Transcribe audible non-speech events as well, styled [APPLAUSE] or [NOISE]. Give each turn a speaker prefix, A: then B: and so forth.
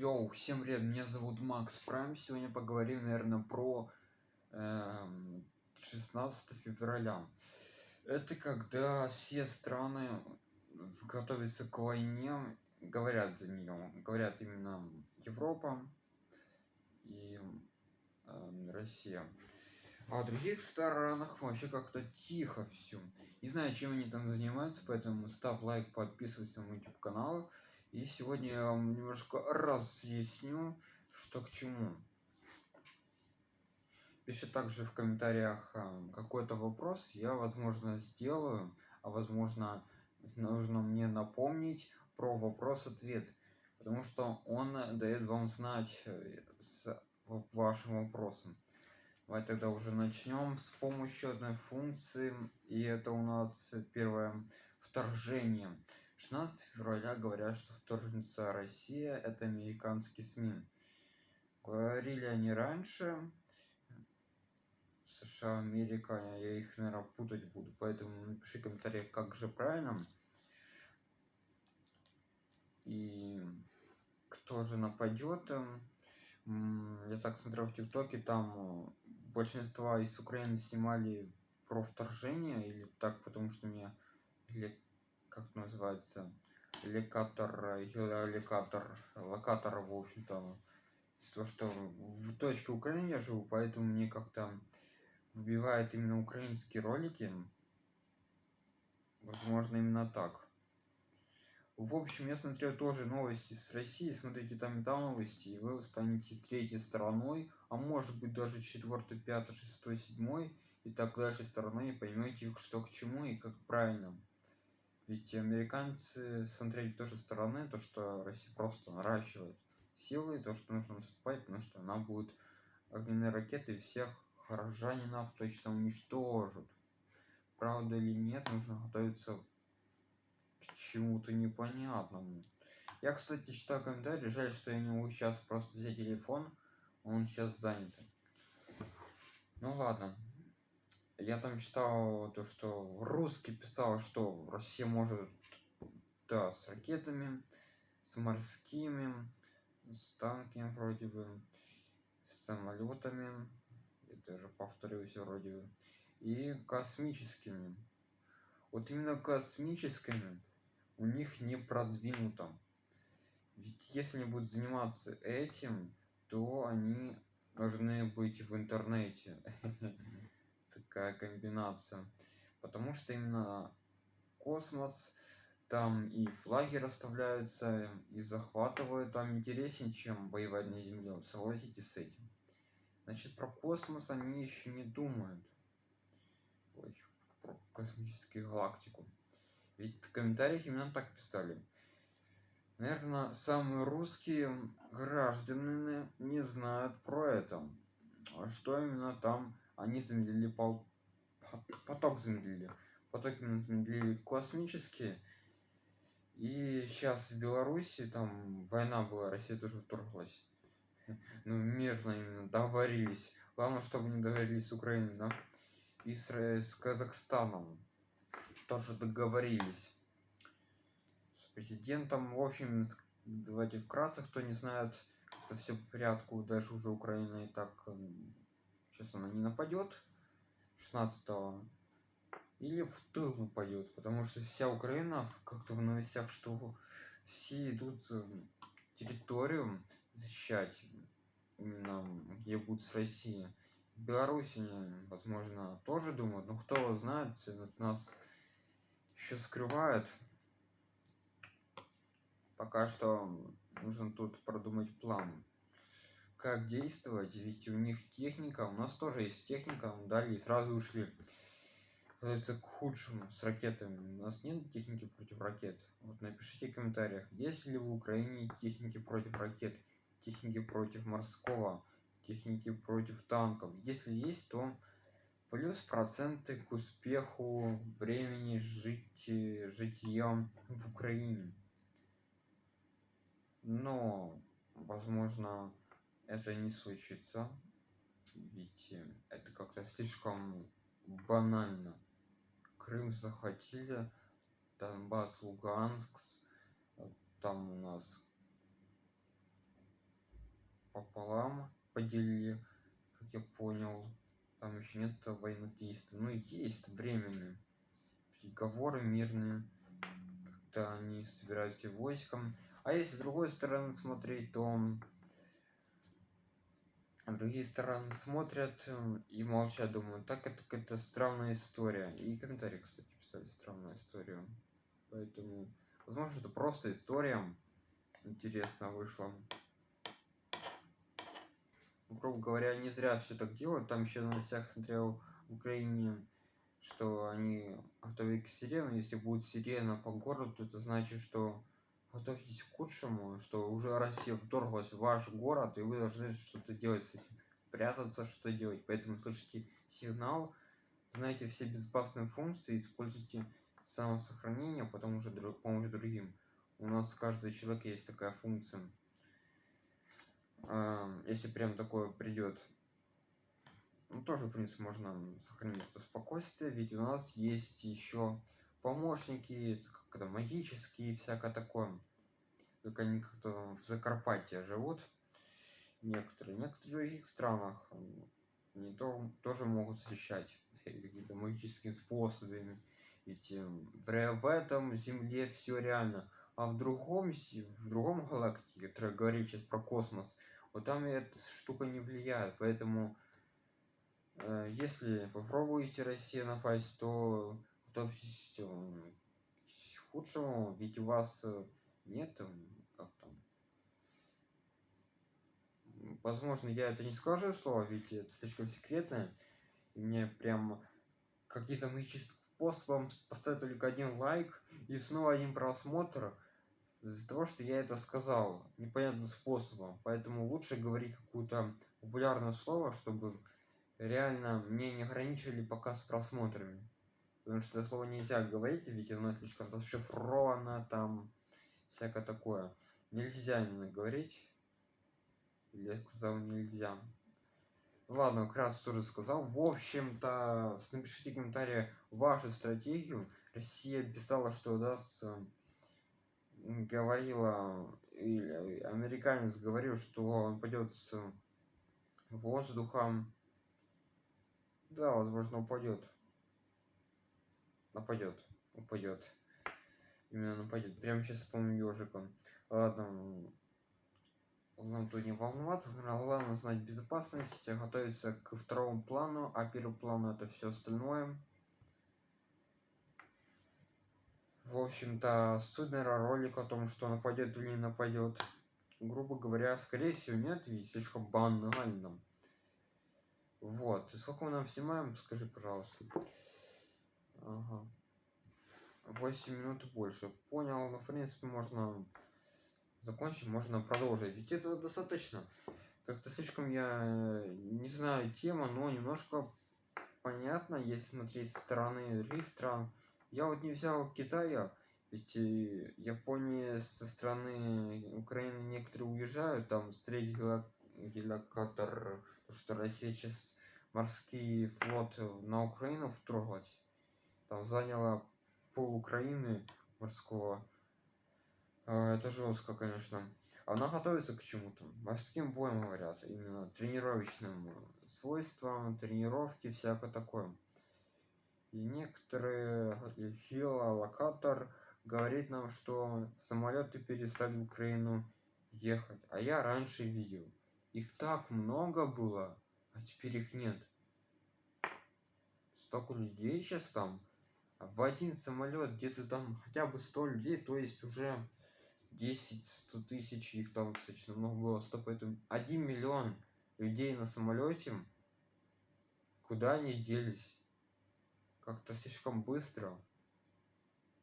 A: Йоу, всем привет, меня зовут Макс Прайм. Сегодня поговорим, наверное, про эм, 16 февраля. Это когда все страны готовятся к войне, говорят за нее, говорят именно Европа и э, Россия. А в других странах вообще как-то тихо все. Не знаю, чем они там занимаются, поэтому ставь лайк, подписывайся на мой YouTube канал. И сегодня я вам немножко разъясню, что к чему. Пиши также в комментариях а, какой-то вопрос, я, возможно, сделаю, а возможно, нужно мне напомнить про вопрос-ответ, потому что он дает вам знать э, с вашим вопросом. Давай тогда уже начнем с помощью одной функции, и это у нас первое вторжение. 16 февраля говорят, что вторжница Россия – это американские СМИ. Говорили они раньше. США, Америка, я их, наверное, путать буду, поэтому напиши в комментариях, как же правильно. И кто же нападет. Я так смотрел в ТикТоке, там большинство из Украины снимали про вторжение, или так, потому что мне или как называется, локатор, локатор, локатор, в общем-то, из того, что в точке Украины я живу, поэтому мне как-то вбивает именно украинские ролики. Возможно, именно так. В общем, я смотрел тоже новости с России, смотрите там и там новости, и вы станете третьей стороной, а может быть даже четвертой, пятой, шестой, седьмой, и так дальше стороной, и поймете, что к чему и как правильно. Ведь американцы смотрели тоже стороны, то, что Россия просто наращивает силы, то, что нужно наступать, потому что она будет огненные ракеты всех горожанинов точно уничтожит. Правда или нет, нужно готовиться к чему-то непонятному. Я, кстати, читаю комментарии, жаль, что я не могу сейчас просто взять телефон, он сейчас занят. Ну ладно, я там читал то, что русский писал, что Россия может, да, с ракетами, с морскими, с танками вроде бы, с самолетами, я даже повторюсь вроде бы, и космическими. Вот именно космическими у них не продвинуто. Ведь если они будут заниматься этим, то они должны быть в интернете. [LAUGHS] такая комбинация. Потому что именно космос, там и флаги расставляются, и захватывают там интереснее, чем воевать на Земле. Согласитесь с этим. Значит, про космос они еще не думают. Ой, про космическую галактику. Ведь в комментариях именно так писали. Наверное, самые русские граждане не знают про это. Что именно там они замедлили пол... поток замедлили поток именно замедлили космические и сейчас в беларуси там война была россия тоже вторглась. Ну мирно именно договорились. Главное чтобы не договорились с украиной да и с, с казахстаном. Тоже договорились. С президентом в общем давайте вкратце кто не знает это все по порядку дальше уже украина и так сейчас она не нападет 16 или в тыл нападет потому что вся украина как-то в новостях что все идут территорию защищать именно где будут с россии беларуси возможно тоже думают но кто знает нас еще скрывают пока что нужно тут продумать план как действовать ведь у них техника у нас тоже есть техника дали и сразу ушли. Это к худшему с ракетами. У нас нет техники против ракет. Вот напишите в комментариях есть ли в украине техники против ракет техники против морского техники против танков. Если есть то плюс проценты к успеху времени жить житьем в украине. Но возможно это не случится ведь это как-то слишком банально крым захватили донбасс луганск там у нас пополам поделили, как я понял. Там еще нет военных действий. Ну, есть временные переговоры мирные. Как-то они собираются войском. А если с другой стороны смотреть, то другие стороны смотрят э, и молчат, думают, так это какая-то странная история. И комментарии, кстати, писали странную историю. Поэтому, возможно, это просто история интересно вышла. Грубо говоря, не зря все так делают. Там еще на новостях смотрел в Украине, что они готовят к сирену. Если будет сирена по городу, то это значит, что готовьтесь к худшему, что уже Россия вторглась в ваш город, и вы должны что-то делать с этим. Прятаться, что делать. Поэтому слышите сигнал, знаете все безопасные функции, используйте самосохранение, потом уже помощь другим. У нас каждый человек есть такая функция. Если прям такое придет, ну, тоже, в принципе, можно сохранить это спокойствие, ведь у нас есть еще помощники, как то магические, всякое такое. Только они как-то в Закарпатье живут. Некоторые. Некоторые в других странах не то, тоже могут защищать [LAUGHS] какими-то магическими способами. Ведь в, в этом земле все реально. А в другом, в другом галактике, который говорит сейчас про космос, вот там эта штука не влияет. Поэтому, э, если попробуете Россию напасть, то готовьтесь к худшему, ведь у вас э, нет как там? Возможно я это не скажу слово ведь это слишком секретное и мне прям какие-то магическим способом поставить только один лайк и снова один просмотр из-за того что я это сказал непонятным способом. Поэтому лучше говорить какую-то популярное слово чтобы реально мне не ограничили пока с просмотрами потому что это слово нельзя говорить ведь оно слишком зашифровано там всякое такое. Нельзя именно говорить. Или я сказал нельзя. Ладно вкратце тоже сказал. В общем-то напишите комментарии вашу стратегию россия писала что даст говорила или американец говорил что он пойдет с воздухом. Да возможно упадет нападет упадет именно нападет прямо сейчас помню ежиком ладно нам тут не волноваться главное знать безопасность готовиться к второму плану а первый план это все остальное. В общем-то суть наверное ролик о том что нападет или не нападет грубо говоря скорее всего нет ведь слишком банально. Вот. И сколько мы нам снимаем скажи пожалуйста Ага. 8 минут больше. Понял, но в принципе можно закончить, можно продолжить. Ведь этого достаточно. Как-то слишком я не знаю тема, но немножко понятно, если смотреть со стороны других стран. Я вот не взял Китая, ведь э, Японии со стороны Украины некоторые уезжают, там встретить геликоптер, что Россия сейчас морский флот на Украину вторглась там заняла пол Украины морского. А, это жестко, конечно. Она готовится к чему-то. Морским боем говорят. Именно тренировочным свойствам, тренировки, всякое такое. И некоторые филолокатор говорит нам, что самолеты перестали в Украину ехать. А я раньше видел. Их так много было, а теперь их нет. Столько людей сейчас там в один самолет где-то там хотя бы 100 людей, то есть уже 10-100 тысяч, их там достаточно много было, 100, поэтому 1 миллион людей на самолете, куда они делись? Как-то слишком быстро.